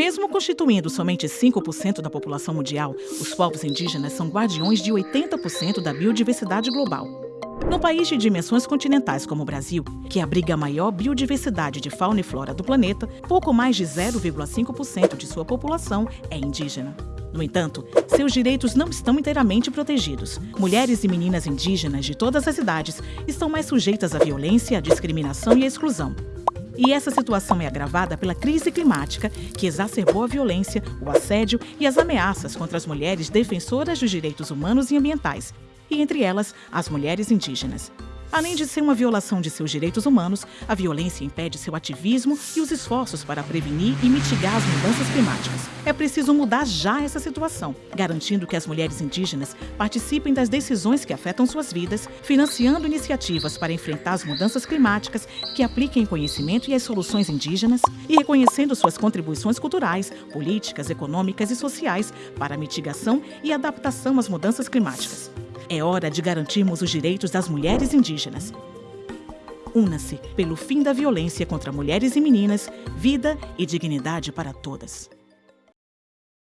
Mesmo constituindo somente 5% da população mundial, os povos indígenas são guardiões de 80% da biodiversidade global. No país de dimensões continentais como o Brasil, que abriga a maior biodiversidade de fauna e flora do planeta, pouco mais de 0,5% de sua população é indígena. No entanto, seus direitos não estão inteiramente protegidos. Mulheres e meninas indígenas de todas as idades estão mais sujeitas à violência, à discriminação e à exclusão. E essa situação é agravada pela crise climática, que exacerbou a violência, o assédio e as ameaças contra as mulheres defensoras dos direitos humanos e ambientais, e entre elas, as mulheres indígenas. Além de ser uma violação de seus direitos humanos, a violência impede seu ativismo e os esforços para prevenir e mitigar as mudanças climáticas. É preciso mudar já essa situação, garantindo que as mulheres indígenas participem das decisões que afetam suas vidas, financiando iniciativas para enfrentar as mudanças climáticas que apliquem conhecimento e as soluções indígenas e reconhecendo suas contribuições culturais, políticas, econômicas e sociais para a mitigação e adaptação às mudanças climáticas. É hora de garantirmos os direitos das mulheres indígenas. Una-se pelo fim da violência contra mulheres e meninas, vida e dignidade para todas.